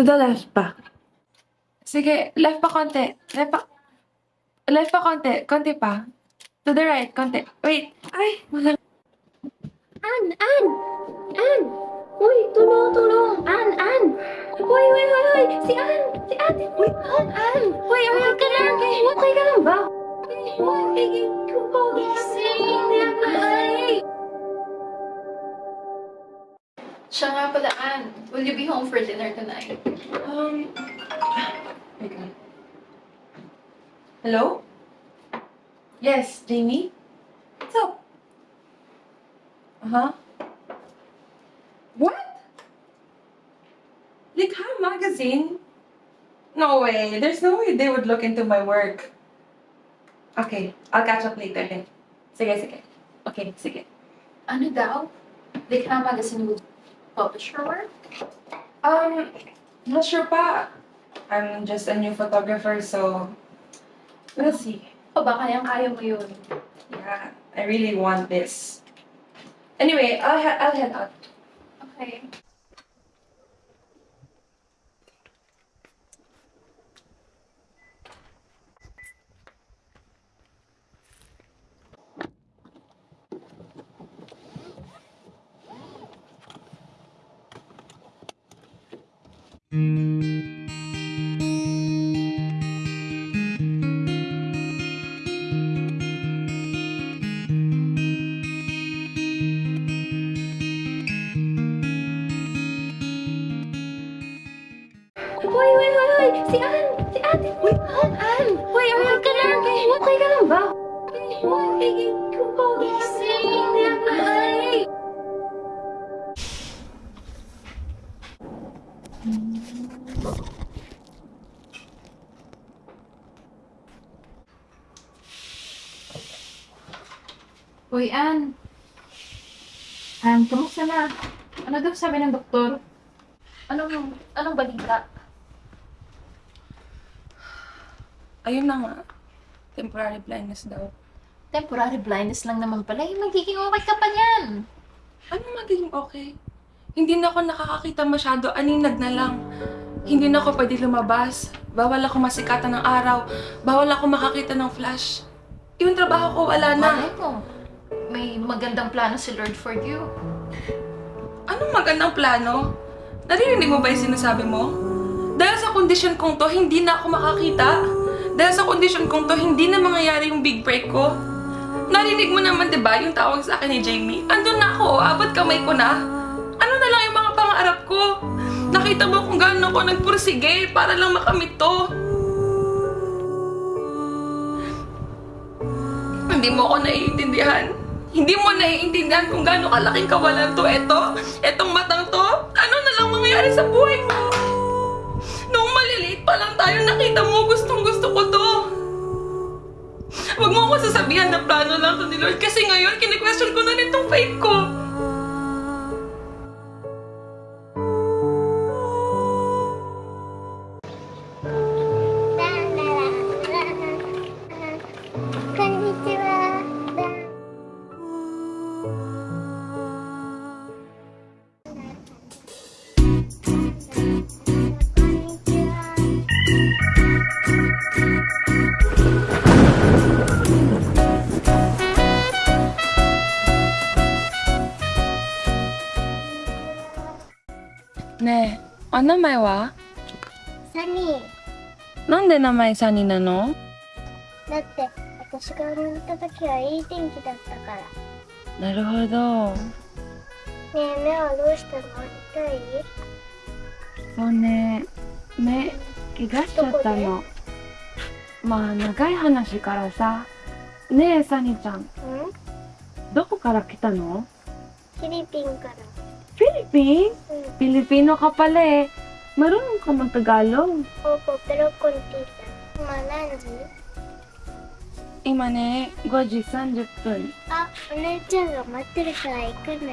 to the left pa. Sige, left pa konti. Left pa. Left pa konti. Konti pa. To the right, konti. Wait. Ay, wala. An, An! An! Uy, tulong, tulong! An, An! Uy, uy, uy, uy! Si An! Si ate! Uy, An, An! Uy, okay ka lang? Okay ka lang ba? Uy, gising! Ay! Siya nga pala. Will you be home for dinner tonight? Um, wait lang. Hello? Yes, Jamie? What's up? Uh-huh. What? Likha magazine? No way. There's no way they would look into my work. Okay, I'll catch up later then. Sige, sige. Okay, sige. Ano daw? Likha Magazine will publish your work? Um, not sure pa. I'm just a new photographer, so we'll see. O ba kayang-kaya mo yun? Yeah, I really want this. Anyway, I'll, I'll head out. Okay. Uy, uy, uy, uy! Si An! Si ate! Uy, An, An! Uy, okay ka lang? Okay ka lang ba? Uy, gising! Uy, An. An, kamusta na? Ano daw sabi ng doktor? Anong, anong balita? Ayun na nga. Temporary blindness daw. Temporary blindness lang naman pala. Eh, magiging okay ka pa niyan. Ano magiging okay? Hindi na ako nakakakita masyado. Aninag na lang. Hindi na ako pwede lumabas. Bawal ako masikatan ng araw. Bawal ako makakita ng flash. Yung trabaho ko, wala na. Malay mo. May magandang plano si Lord for you. Anong magandang plano? Naririnig mo ba yung sinasabi mo? Dahil sa kondisyon kong to, hindi na ako makakita. Dahil sa kondisyon kong to, hindi na mangyayari yung big break ko. Narinig mo naman, di ba, yung tawag sa akin ni Jamie? Andun na ako, abot kamay ko na. Ano na lang yung? Nakita mo kung gaano ako nagpursige para lang makamit to. Hindi mo ako naiintindihan. Hindi mo naiintindihan kung gaano kalaking kawalan to. Eto, etong matang to. Ano na lang mangyayari sa buhay mo? Noong maliliit pa lang tayo, nakita mo, gustong gusto ko to. Huwag mo ako sasabihan na plano lang to ni Lord kasi ngayon, kini-question ko na rin tong ko. お名前は？サニー。なんで名前サニーなの？だって、私が生まれた時はいい天気だったから。ねなるほど。え、目はどうしたの？痛い？そうね、目、怪我しちゃったの。まあ、長い話からさ。ねえ、サニーちゃん、ん？どこから来たの？Philippine から。Philippines? Mm. Pilipino ka pala eh. Marunong ka mag-Tagalog. Opo, pero konti lang. Malanji. Imane, eh, gojisan jutun. Ah, 오늘 좀 엄마 들어가 있구나.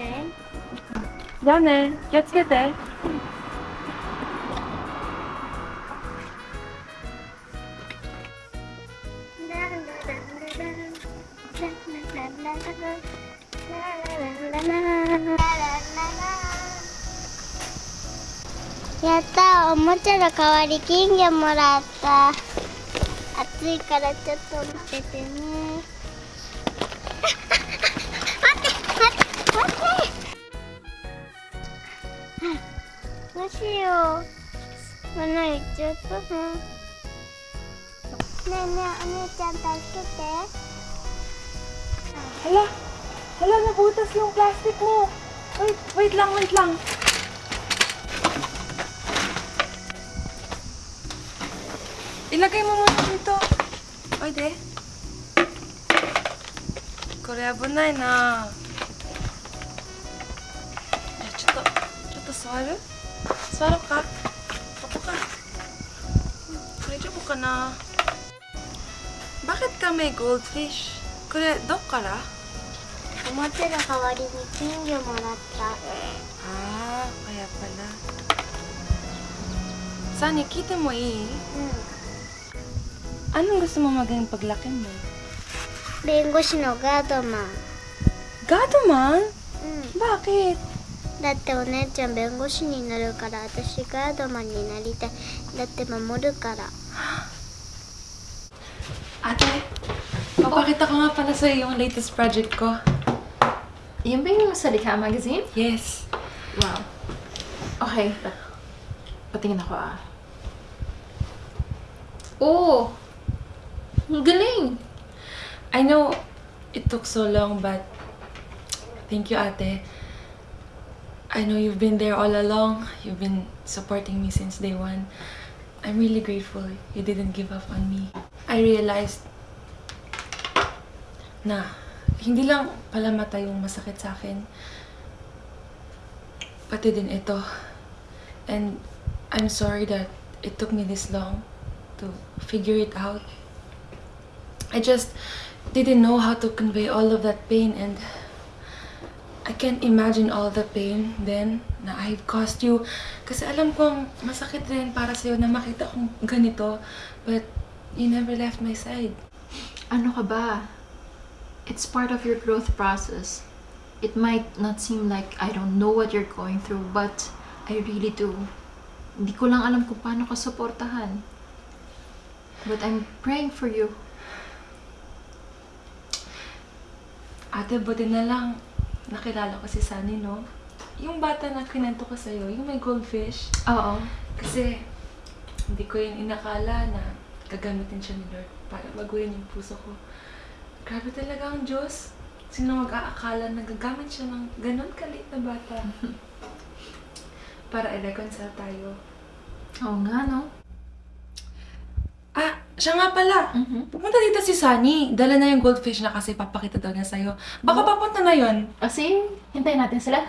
다음에, 곁에 ったおもちゃの代わり金魚もらった。暑いからちょっと待って。て。ね待って。待って。待って。どうしよう穴行っちゃったなねえねえお姉ちゃん助けて。Hala! Hala, nabutas yung plastic mo! Wait, wait lang, wait lang. 田舎芋もちゃんとおいで。これ危ないな。あちょっとちょっと座る？座ろうか。ここか。大丈夫かな。バケットメイゴールドフィッシュ。これどっから？おもてゃの代わりに金魚もらった。ああやっぱな。サニー聞てもいい？うん。Anong gusto mo maging paglaki mo? ん弁護士のガードマン Gadoman? う Bakit? んだってお姉ちゃん弁護士になるから私ガードマンになりたいだって守るから Ate, papakita ko nga pala sa'yo yung latest project ko. Yan ba yung sa Likha magazine? Yes. Wow. Okay. pa- Patingin ako ah. Oh! Galing! I know it took so long, but thank you, ate. I know you've been there all along. You've been supporting me since day one. I'm really grateful you didn't give up on me. I realized na hindi lang pala mata yung masakit sa akin. Pati din ito. And I'm sorry that it took me this long to figure it out. I just didn't know how to convey all of that pain and I can't imagine all the pain then na I've caused you. Kasi alam kong masakit rin para sa'yo na makita kong ganito. But you never left my side. Ano ka ba? It's part of your growth process. It might not seem like I don't know what you're going through, but I really do. Hindi ko lang alam kung paano ka suportahan. But I'm praying for you. Ate, buti na lang nakilala ko si Sunny, no? Yung bata na kinento ko sa'yo, yung may goldfish. Oo. Kasi hindi ko yun inakala na gagamitin siya ni Lord para baguhin yung puso ko. Grabe talaga ang Diyos. Sino mag-aakala na gagamit siya ng ganun kalit na bata? para i-reconcile tayo. Oo nga, no? Siya nga pala. Mhm. Pupunta dito si Sunny. Dala na yung goldfish na kasi papakita daw niya sa'yo. Baka papunta na yon. Kasi, hintayin natin sila.